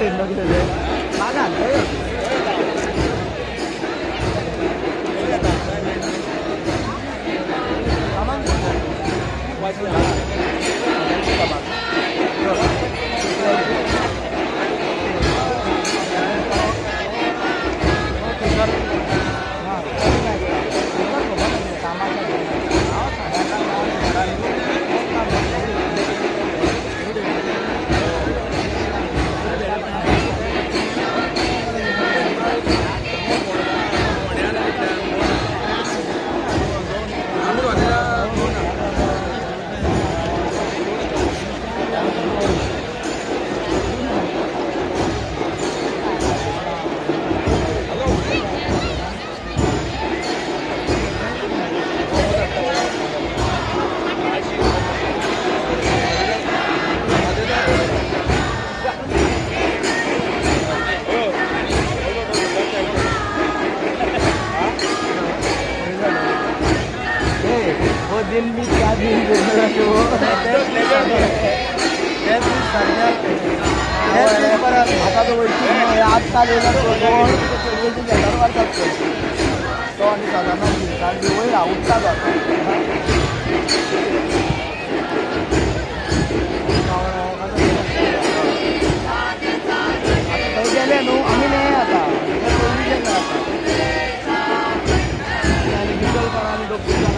哪个？哪个？Aldo